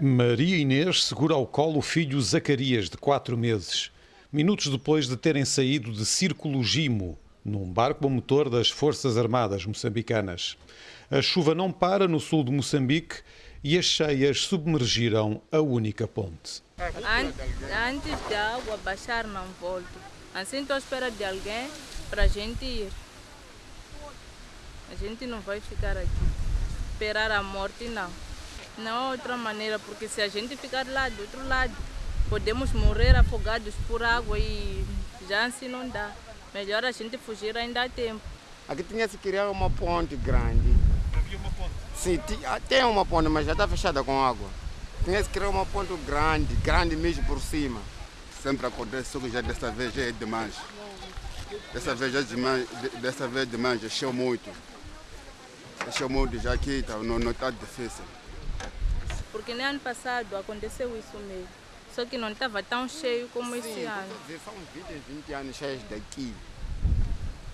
Maria Inês segura ao colo o filho Zacarias, de quatro meses, minutos depois de terem saído de Círculo Gimo, num barco a motor das Forças Armadas moçambicanas. A chuva não para no sul de Moçambique e as cheias submergiram a única ponte. Antes da água baixar, não volto. Assim estou à espera de alguém para a gente ir. A gente não vai ficar aqui. Esperar a morte, não. Não há outra maneira, porque se a gente ficar lá do outro lado, podemos morrer afogados por água e já assim não dá. Melhor a gente fugir ainda há tempo. Aqui tinha se criar uma ponte grande. Havia uma ponte? Sim, tem uma ponte, mas já está fechada com água. Tinha se criar uma ponte grande, grande mesmo por cima. Sempre acontece, só que já desta vez já é demais. Dessa vez já é demais, dessa vez demais, já encheu muito. Encheu muito, já aqui tá, não está difícil. Porque nem ano passado aconteceu isso mesmo. Só que não estava tão cheio como Sim, esse ano. São 20, 20 anos cheios daqui.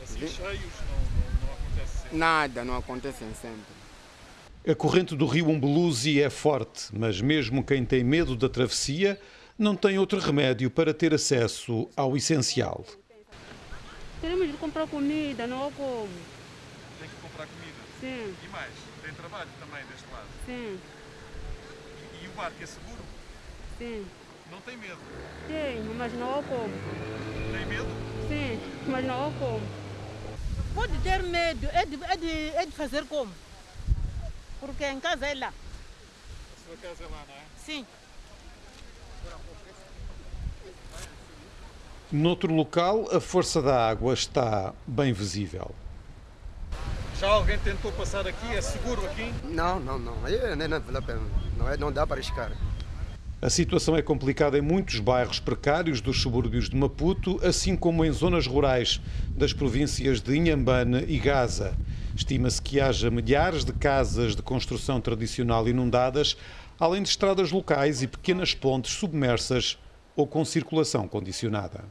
Assim, cheios não, não, não acontece sempre. Nada, não acontecem sempre. A corrente do rio Umbeluzzi é forte, mas mesmo quem tem medo da travessia não tem outro remédio para ter acesso ao essencial. Queremos ir comprar comida, não há como. Tem que comprar comida. Sim, E mais, tem trabalho também deste lado. sim, E, o barco é seguro? sim. Não tem medo. Tenho, mas não há como. Tem medo? Sim, mas não há como. Pode ter medo, é de, é de, é de fazer como? Porque em casa é lá. A sua casa é lá, não é? Sim. Noutro local, a força da água está bem visível. Já alguém tentou passar aqui? É seguro aqui? Não, não, não. Aí não, não vale a pena. Não, é, não dá para arriscar. A situação é complicada em muitos bairros precários dos subúrbios de Maputo, assim como em zonas rurais das províncias de Inhambane e Gaza. Estima-se que haja milhares de casas de construção tradicional inundadas, além de estradas locais e pequenas pontes submersas ou com circulação condicionada.